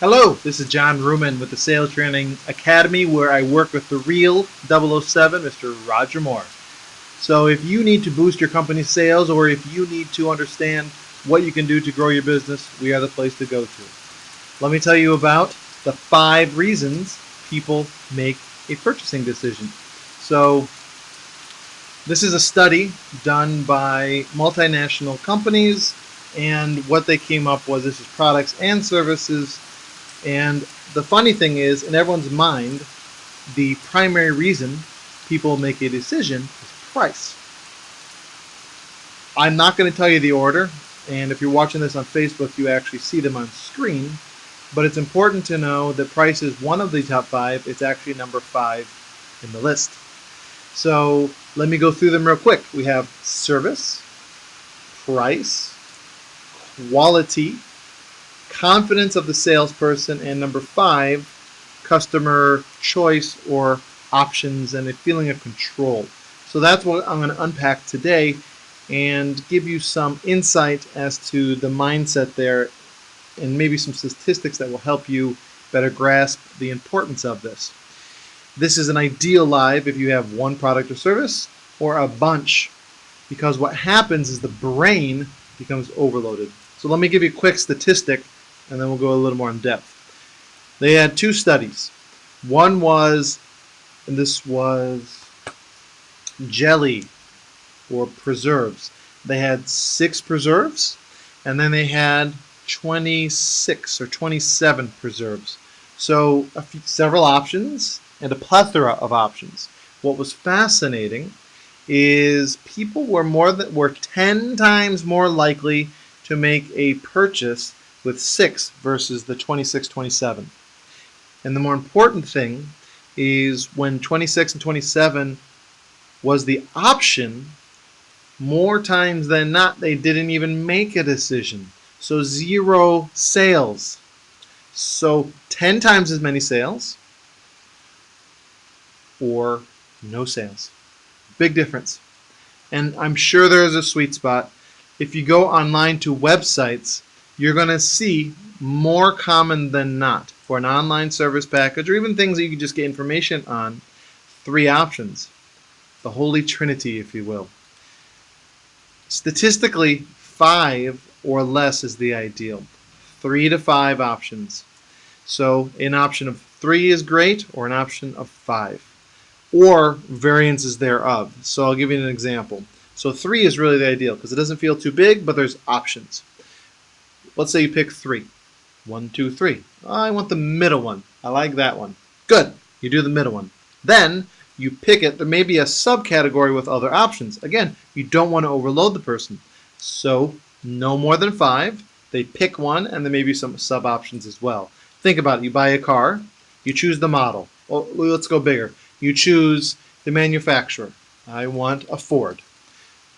Hello, this is John Ruman with the Sales Training Academy where I work with the real 007, Mr. Roger Moore. So if you need to boost your company's sales or if you need to understand what you can do to grow your business, we are the place to go to. Let me tell you about the five reasons people make a purchasing decision. So this is a study done by multinational companies and what they came up was this is products and services and the funny thing is in everyone's mind the primary reason people make a decision is price. I'm not going to tell you the order and if you're watching this on Facebook you actually see them on screen but it's important to know that price is one of the top five it's actually number five in the list. So let me go through them real quick. We have service, price, quality, confidence of the salesperson, and number five, customer choice or options and a feeling of control. So that's what I'm going to unpack today and give you some insight as to the mindset there and maybe some statistics that will help you better grasp the importance of this. This is an ideal live if you have one product or service or a bunch because what happens is the brain becomes overloaded. So let me give you a quick statistic and then we'll go a little more in depth. They had two studies. One was, and this was jelly or preserves. They had six preserves and then they had 26 or 27 preserves. So few, several options and a plethora of options. What was fascinating is people were more than were 10 times more likely to make a purchase with 6 versus the 26 27. And the more important thing is when 26 and 27 was the option, more times than not they didn't even make a decision. So zero sales. So 10 times as many sales or no sales. Big difference. And I'm sure there's a sweet spot. If you go online to websites, you're going to see more common than not for an online service package or even things that you can just get information on, three options. The Holy Trinity, if you will. Statistically, five or less is the ideal. Three to five options. So an option of three is great or an option of five or variances thereof. So I'll give you an example. So three is really the ideal because it doesn't feel too big, but there's options. Let's say you pick three. One, two, three. I want the middle one. I like that one. Good. You do the middle one. Then you pick it. There may be a subcategory with other options. Again, you don't want to overload the person. So no more than five. They pick one, and there may be some sub options as well. Think about it. You buy a car. You choose the model. Well, let's go bigger. You choose the manufacturer. I want a Ford.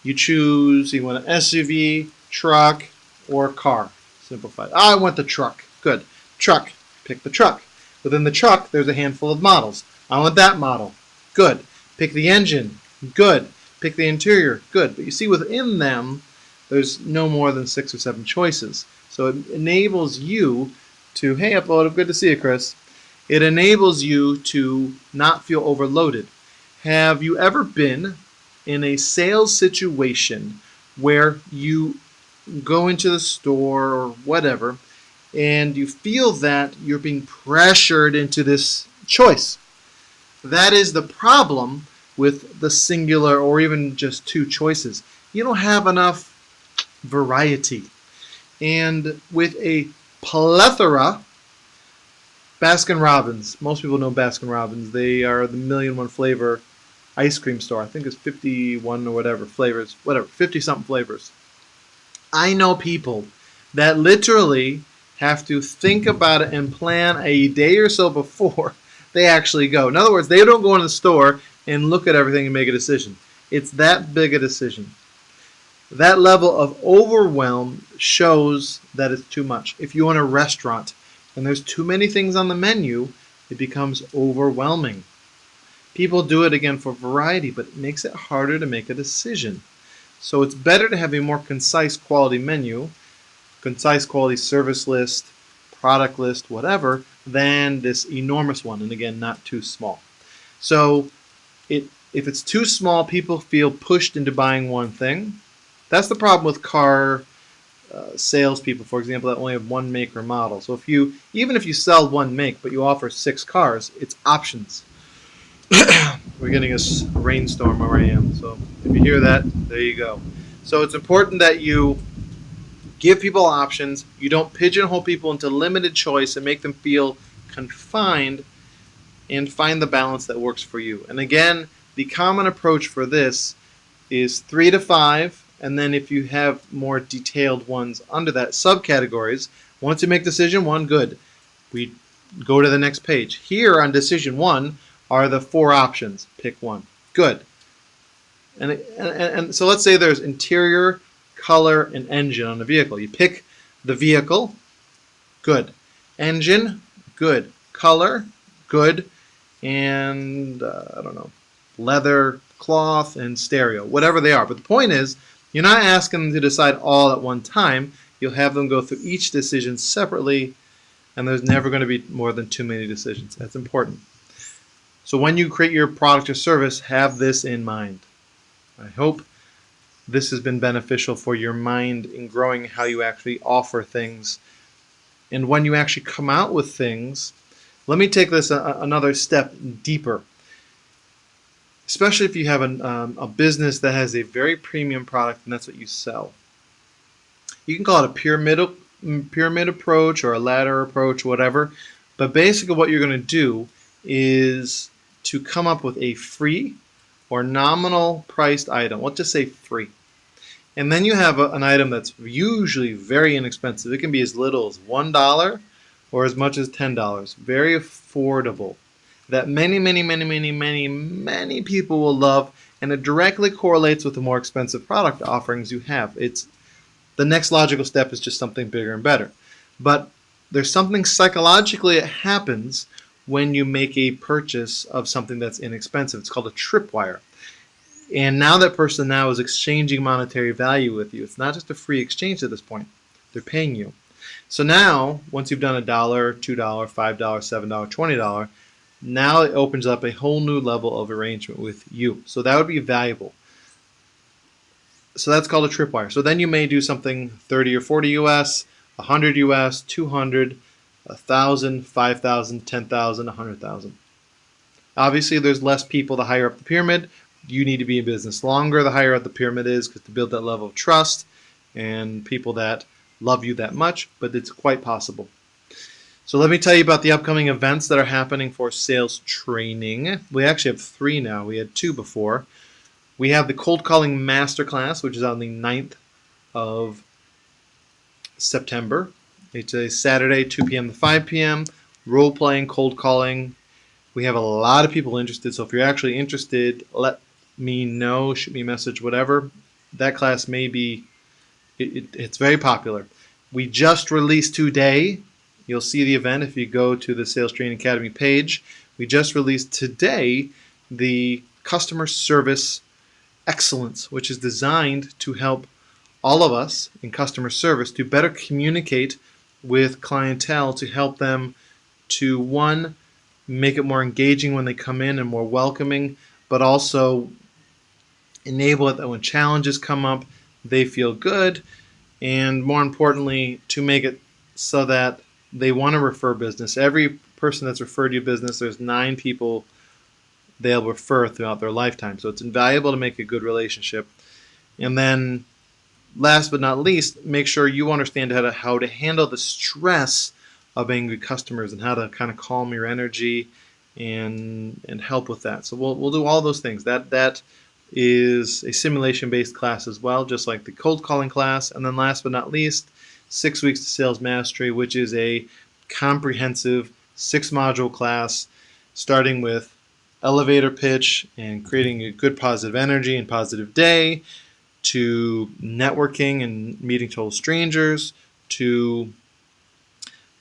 You choose, you want an SUV, truck, or car. Simplified. I want the truck. Good. Truck. Pick the truck. Within the truck, there's a handful of models. I want that model. Good. Pick the engine. Good. Pick the interior. Good. But you see within them, there's no more than six or seven choices. So it enables you to, hey, upload, good to see you, Chris. It enables you to not feel overloaded. Have you ever been in a sales situation where you go into the store or whatever and you feel that you're being pressured into this choice? That is the problem with the singular or even just two choices. You don't have enough variety. And with a plethora Baskin Robbins. Most people know Baskin Robbins. They are the million one flavor ice cream store. I think it's 51 or whatever flavors, whatever, 50 something flavors. I know people that literally have to think about it and plan a day or so before they actually go. In other words, they don't go in the store and look at everything and make a decision. It's that big a decision. That level of overwhelm shows that it's too much. If you own a restaurant, and there's too many things on the menu, it becomes overwhelming. People do it again for variety, but it makes it harder to make a decision. So it's better to have a more concise quality menu, concise quality service list, product list, whatever, than this enormous one. And again, not too small. So it if it's too small, people feel pushed into buying one thing. That's the problem with car uh, salespeople, for example, that only have one make or model. So if you, even if you sell one make, but you offer six cars, it's options. We're getting a rainstorm where I am, so if you hear that, there you go. So it's important that you give people options. You don't pigeonhole people into limited choice and make them feel confined and find the balance that works for you. And again, the common approach for this is three to five, and then if you have more detailed ones under that subcategories, once you make decision one, good. We go to the next page. Here on decision one are the four options. Pick one. Good. And, and, and so let's say there's interior, color, and engine on the vehicle. You pick the vehicle, good. Engine, good. Color, good. And uh, I don't know, leather, cloth, and stereo, whatever they are. But the point is, you're not asking them to decide all at one time. You'll have them go through each decision separately, and there's never going to be more than too many decisions. That's important. So when you create your product or service, have this in mind. I hope this has been beneficial for your mind in growing how you actually offer things. And when you actually come out with things, let me take this a, another step deeper. Especially if you have an, um, a business that has a very premium product and that's what you sell. You can call it a pyramid, pyramid approach or a ladder approach, whatever. But basically what you're going to do is to come up with a free or nominal priced item. Let's just say free. And then you have a, an item that's usually very inexpensive. It can be as little as $1 or as much as $10. Very affordable. That many, many, many, many, many, many people will love and it directly correlates with the more expensive product offerings you have. It's the next logical step is just something bigger and better. But there's something psychologically that happens when you make a purchase of something that's inexpensive. It's called a tripwire. And now that person now is exchanging monetary value with you. It's not just a free exchange at this point. They're paying you. So now, once you've done a dollar, two dollar, five dollar, seven dollar, twenty dollar, now it opens up a whole new level of arrangement with you. So that would be valuable. So that's called a tripwire. So then you may do something 30 or 40 US, 100 US, 200, 1,000, 5,000, 10,000, 100,000. Obviously, there's less people the higher up the pyramid. You need to be in business longer the higher up the pyramid is because to build that level of trust and people that love you that much, but it's quite possible. So let me tell you about the upcoming events that are happening for sales training. We actually have three now. We had two before. We have the Cold Calling Masterclass, which is on the 9th of September. It's a Saturday, 2 p.m. to 5 p.m. Role playing, cold calling. We have a lot of people interested, so if you're actually interested, let me know, shoot me a message, whatever. That class may be, it, it, it's very popular. We just released today, you'll see the event if you go to the Sales Training Academy page. We just released today the customer service excellence, which is designed to help all of us in customer service to better communicate with clientele to help them to one make it more engaging when they come in and more welcoming but also enable it that when challenges come up they feel good and more importantly to make it so that they want to refer business. Every person that's referred you business there's nine people they'll refer throughout their lifetime so it's invaluable to make a good relationship. And then last but not least, make sure you understand how to how to handle the stress of angry customers and how to kind of calm your energy and and help with that. So we'll we'll do all those things. That that is a simulation based class as well, just like the cold calling class. And then last but not least, six weeks to sales mastery, which is a comprehensive six module class starting with elevator pitch and creating a good positive energy and positive day to networking and meeting total strangers, to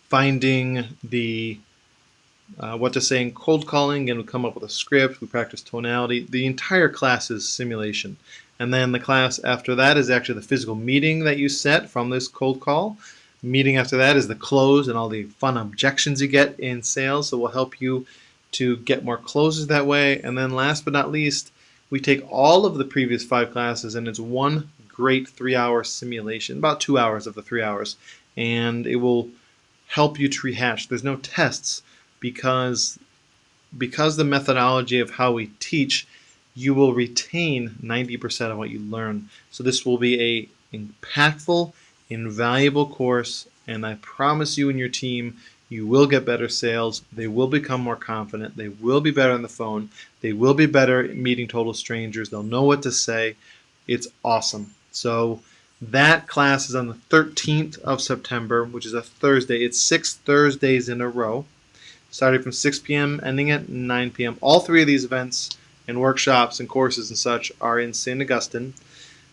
finding the uh, what to say in cold calling and we come up with a script, we practice tonality. The entire class is simulation. And then the class after that is actually the physical meeting that you set from this cold call. meeting after that is the close and all the fun objections you get in sales. So we'll help you to get more closes that way. And then last but not least, we take all of the previous five classes and it's one great three hour simulation, about two hours of the three hours. And it will help you to rehash. There's no tests because because the methodology of how we teach, you will retain 90% of what you learn. So this will be a impactful, invaluable course, and I promise you and your team, you will get better sales. They will become more confident. They will be better on the phone. They will be better at meeting total strangers. They'll know what to say. It's awesome. So that class is on the 13th of September, which is a Thursday. It's six Thursdays in a row, starting from 6 p.m., ending at 9 p.m. All three of these events and workshops and courses and such are in St. Augustine.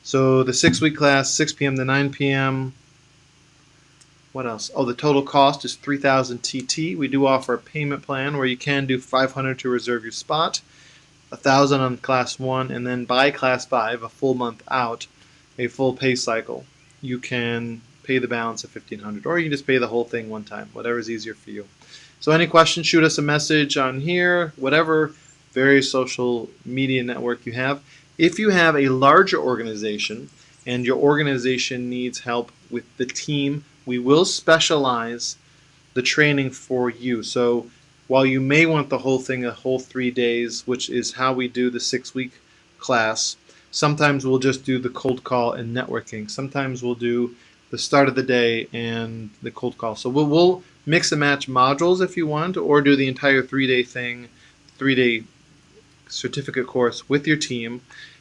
So the six week class, 6 p.m. to 9 p.m. What else? Oh, the total cost is 3000 TT. We do offer a payment plan where you can do 500 to reserve your spot, 1000 on class 1, and then by class 5, a full month out, a full pay cycle, you can pay the balance of 1500 or you can just pay the whole thing one time, whatever is easier for you. So any questions, shoot us a message on here, whatever various social media network you have. If you have a larger organization and your organization needs help with the team, we will specialize the training for you. So while you may want the whole thing a whole three days, which is how we do the six week class, sometimes we'll just do the cold call and networking. Sometimes we'll do the start of the day and the cold call. So we'll, we'll mix and match modules if you want, or do the entire three day thing, three day certificate course with your team,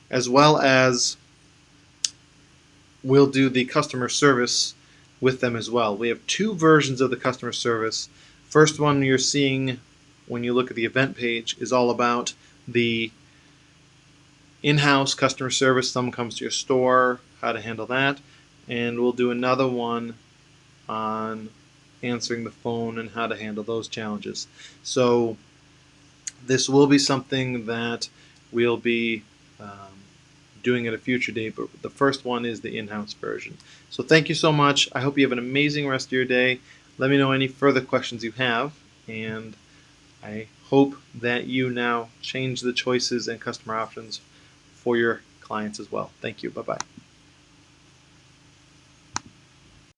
as well as we'll do the customer service with them as well. We have two versions of the customer service. First one you're seeing when you look at the event page is all about the in-house customer service. Someone comes to your store, how to handle that. And we'll do another one on answering the phone and how to handle those challenges. So this will be something that we'll be um, doing at a future date, but the first one is the in-house version. So thank you so much. I hope you have an amazing rest of your day. Let me know any further questions you have, and I hope that you now change the choices and customer options for your clients as well. Thank you. Bye-bye.